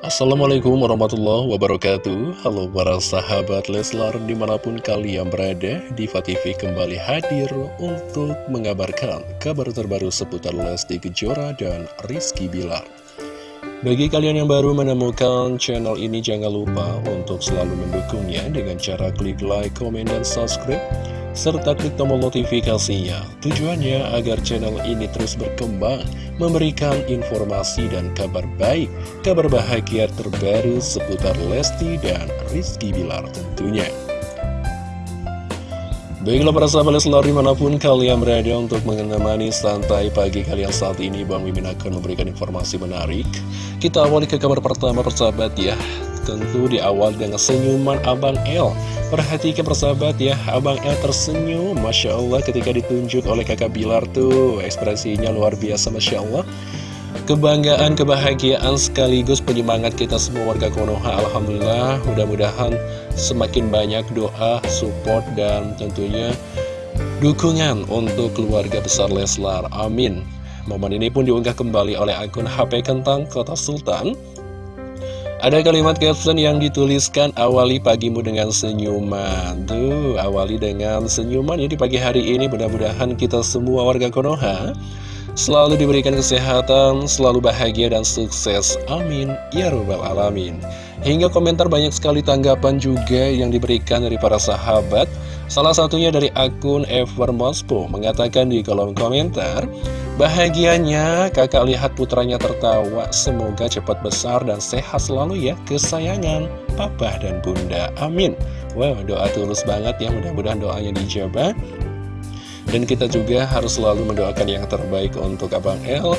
Assalamualaikum warahmatullahi wabarakatuh. Halo para sahabat Leslar di mana pun kalian berada Diva TV kembali hadir untuk mengabarkan kabar terbaru seputar Lesti Kejora dan Rizky Bilar. Bagi kalian yang baru menemukan channel ini jangan lupa untuk selalu mendukungnya dengan cara klik like, komen, dan subscribe serta klik tombol notifikasinya. Tujuannya agar channel ini terus berkembang, memberikan informasi dan kabar baik, kabar bahagia terbaru seputar Lesti dan Rizky Bilar tentunya. Baiklah para sahabat Leslar di mana pun kalian berada untuk menemani santai pagi kalian saat ini Bang Mimin akan memberikan informasi menarik Kita awali ke kabar pertama persahabat ya Tentu di awal dengan senyuman Abang L Perhatikan persahabat ya Abang L tersenyum. Masya Allah ketika ditunjuk oleh kakak Bilar tuh Ekspresinya luar biasa Masya Allah. Kebanggaan, kebahagiaan sekaligus penyemangat kita semua warga Konoha Alhamdulillah. Mudah-mudahan semakin banyak doa, support, dan tentunya dukungan untuk keluarga besar Leslar. Amin. Momen ini pun diunggah kembali oleh akun HP Kentang Kota Sultan ada kalimat caption yang dituliskan awali pagimu dengan senyuman. Tuh, awali dengan senyuman ya di pagi hari ini. Mudah-mudahan kita semua warga Konoha Selalu diberikan kesehatan, selalu bahagia dan sukses. Amin. Ya Rabbal Alamin. Hingga komentar banyak sekali tanggapan juga yang diberikan dari para sahabat. Salah satunya dari akun Evermospo mengatakan di kolom komentar, Bahagianya kakak lihat putranya tertawa, semoga cepat besar dan sehat selalu ya kesayangan papa dan bunda. Amin. Wow, doa tulus banget ya, mudah-mudahan doanya dijabah. Dan kita juga harus selalu mendoakan yang terbaik untuk Abang L,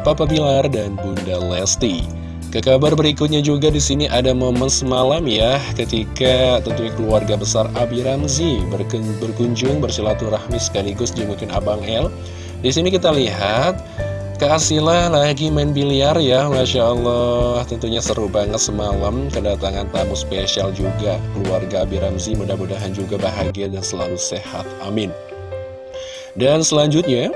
Papa Bilar, dan Bunda Lesti. Ke kabar berikutnya juga di sini ada momen semalam ya, ketika tentunya keluarga besar Abi Ramzi berkunjung bersilaturahmi sekaligus jengukin Abang L. Di sini kita lihat Kak lagi main biliar ya, Masya Allah Tentunya seru banget semalam Kedatangan tamu spesial juga Keluarga Abi Ramzi mudah-mudahan juga bahagia dan selalu sehat Amin dan selanjutnya,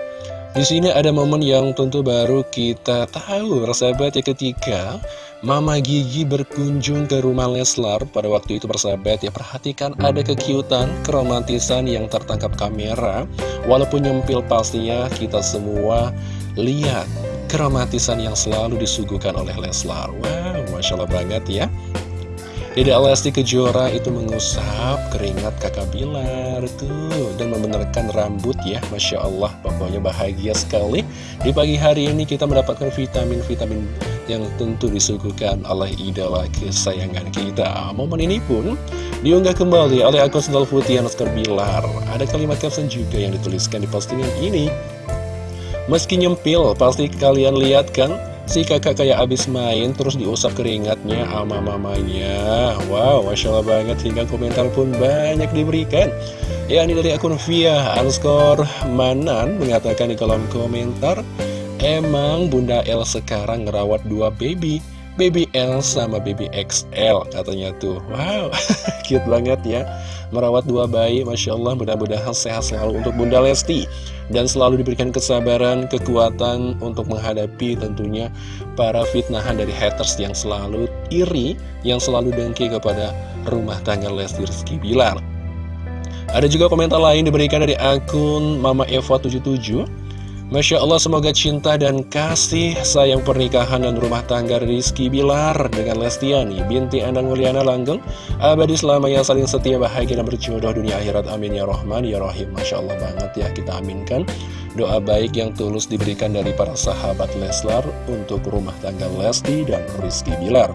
di sini ada momen yang tentu baru kita tahu, persahabat ya ketika Mama Gigi berkunjung ke rumah Leslar pada waktu itu persahabat ya perhatikan ada kekiutan, keromantisan yang tertangkap kamera. Walaupun nyempil pastinya kita semua lihat keromantisan yang selalu disuguhkan oleh Leslar. Wow Masya Allah banget ya. Dede Lesti Kejora itu mengusap keringat kakak Bilar tuh membenarkan rambut ya. Masya Allah pokoknya bahagia sekali. Di pagi hari ini kita mendapatkan vitamin-vitamin yang tentu disuguhkan oleh idola kesayangan kita. Momen ini pun diunggah kembali oleh akun sendal putih Oscar Bilar. Ada kalimat caption juga yang dituliskan di postingan ini. Meski nyempil pasti kalian lihat kan Si kakak kayak abis main terus diusap keringatnya sama mamanya. Wow, Masya Allah banget hingga komentar pun banyak diberikan. Ya ini dari akun Via underscore Manan mengatakan di kolom komentar Emang Bunda L sekarang ngerawat dua baby Baby L sama Baby XL katanya tuh. Wow, cute banget ya. Merawat dua bayi, Masya Allah mudah-mudahan sehat selalu untuk Bunda Lesti. Dan selalu diberikan kesabaran, kekuatan untuk menghadapi tentunya para fitnahan dari haters yang selalu iri, yang selalu dengki kepada rumah tangga Lesti Rizky Bilar. Ada juga komentar lain diberikan dari akun Mama Eva 77 Masya Allah semoga cinta dan kasih sayang pernikahan dan rumah tangga Rizky Bilar dengan Lestiani binti Anang Mulyana Langgeng abadi selamanya saling setia bahagia dan berjodoh dunia akhirat. Amin ya Rahman ya Rahim. Masya Allah banget ya kita aminkan doa baik yang tulus diberikan dari para sahabat Leslar untuk rumah tangga Lesti dan Rizky Bilar.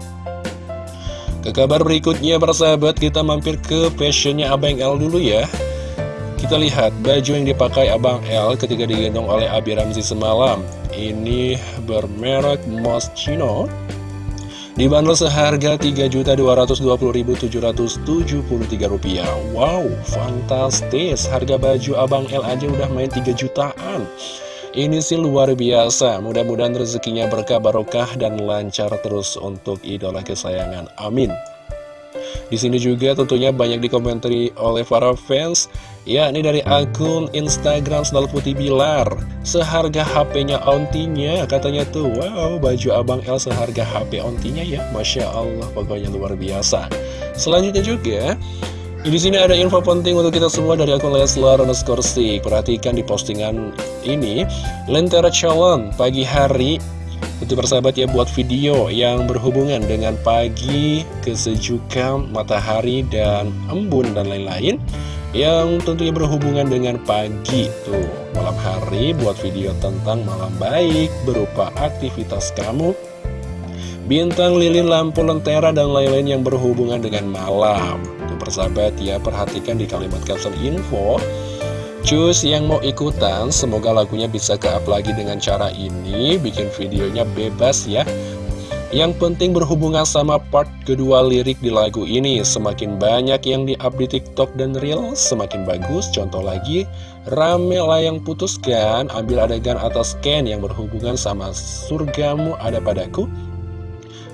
Ke kabar berikutnya para sahabat kita mampir ke fashionnya Abang L dulu ya kita lihat baju yang dipakai Abang L ketika digendong oleh Abi Ramzi semalam. Ini bermerek Moschino. Dibanderol seharga Rp3.220.773. Wow, fantastis. Harga baju Abang L aja udah main 3 jutaan. Ini sih luar biasa. Mudah-mudahan rezekinya berkah barokah dan lancar terus untuk idola kesayangan. Amin. Di sini juga tentunya banyak dikomentari oleh para fans, yakni dari akun Instagram Sendal Putih Bilar. Seharga HP-nya ontinya, katanya tuh, wow, baju Abang L seharga HP ontinya ya, Masya Allah, pokoknya luar biasa. Selanjutnya juga, di sini ada info penting untuk kita semua dari akun Leslar underscore Perhatikan di postingan ini, Lentera Calon pagi hari. Itu persahabat ya buat video yang berhubungan dengan pagi, kesejukan, matahari, dan embun dan lain-lain Yang tentunya berhubungan dengan pagi tuh Malam hari buat video tentang malam baik berupa aktivitas kamu Bintang, lilin, lampu, lentera, dan lain-lain yang berhubungan dengan malam Tuh persahabat ya perhatikan di kalimat caption info Cus yang mau ikutan, semoga lagunya bisa ke-up lagi dengan cara ini, bikin videonya bebas ya. Yang penting berhubungan sama part kedua lirik di lagu ini, semakin banyak yang di-up di TikTok dan Reel, semakin bagus. Contoh lagi, rame lah yang putuskan, ambil adegan atas scan yang berhubungan sama surgamu ada padaku.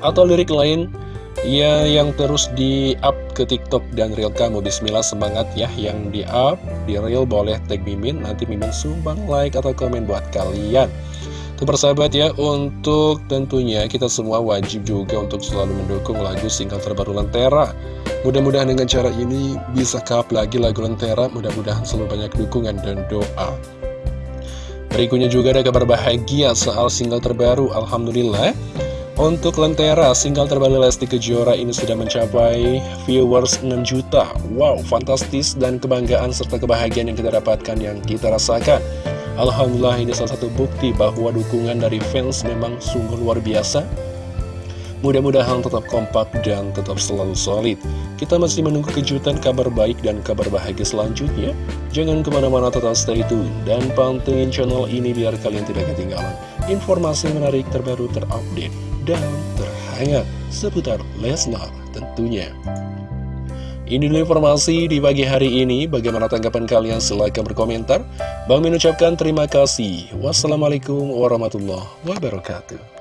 Atau lirik lain, Ya yang terus di up ke TikTok dan Reel. Kamu Bismillah semangat ya. Yang di up, di Reel boleh tag Mimin. Nanti Mimin sumbang like atau komen buat kalian Tuh persahabat ya Untuk tentunya kita semua wajib juga Untuk selalu mendukung lagu single terbaru Lentera Mudah-mudahan dengan cara ini Bisa kap lagi lagu Lentera Mudah-mudahan selalu banyak dukungan dan doa Berikutnya juga ada kabar bahagia soal single terbaru Alhamdulillah untuk Lentera, single terbaru Lesti Kejora ini sudah mencapai viewers 6 juta. Wow, fantastis dan kebanggaan serta kebahagiaan yang kita dapatkan, yang kita rasakan. Alhamdulillah ini salah satu bukti bahwa dukungan dari fans memang sungguh luar biasa. Mudah-mudahan tetap kompak dan tetap selalu solid. Kita masih menunggu kejutan kabar baik dan kabar bahagia selanjutnya. Jangan ke mana-mana tetap stay tune dan pantengin channel ini biar kalian tidak ketinggalan informasi menarik terbaru terupdate dan terhangat seputar Leslar tentunya. Ini dulu informasi di pagi hari ini. Bagaimana tanggapan kalian? Silahkan berkomentar. Bang mengucapkan terima kasih. Wassalamualaikum warahmatullahi wabarakatuh.